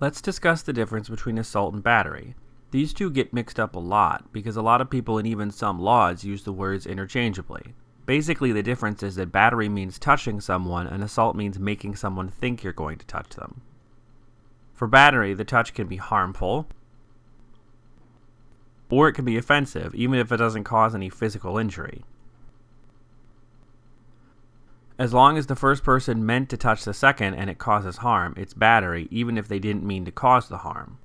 Let's discuss the difference between assault and battery. These two get mixed up a lot because a lot of people and even some laws use the words interchangeably. Basically, the difference is that battery means touching someone and assault means making someone think you're going to touch them. For battery, the touch can be harmful, or it can be offensive, even if it doesn't cause any physical injury. As long as the first person meant to touch the second and it causes harm, it's battery, even if they didn't mean to cause the harm.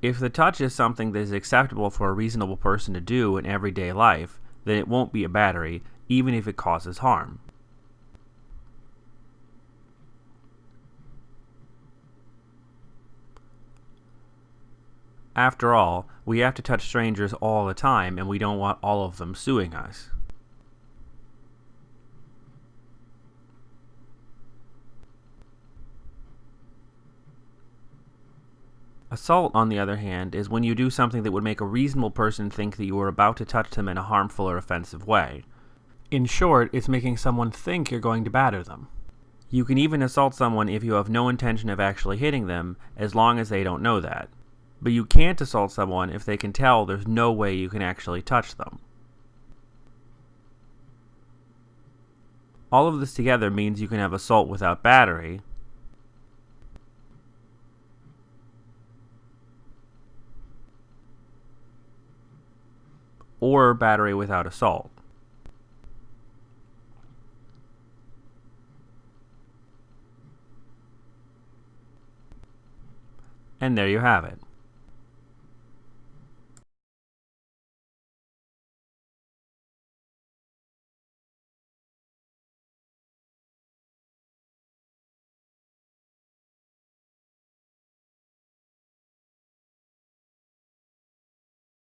If the touch is something that is acceptable for a reasonable person to do in everyday life, then it won't be a battery, even if it causes harm. After all, we have to touch strangers all the time and we don't want all of them suing us. Assault, on the other hand, is when you do something that would make a reasonable person think that you are about to touch them in a harmful or offensive way. In short, it's making someone think you're going to batter them. You can even assault someone if you have no intention of actually hitting them, as long as they don't know that. But you can't assault someone if they can tell there's no way you can actually touch them. All of this together means you can have assault without battery, or battery without assault. And there you have it.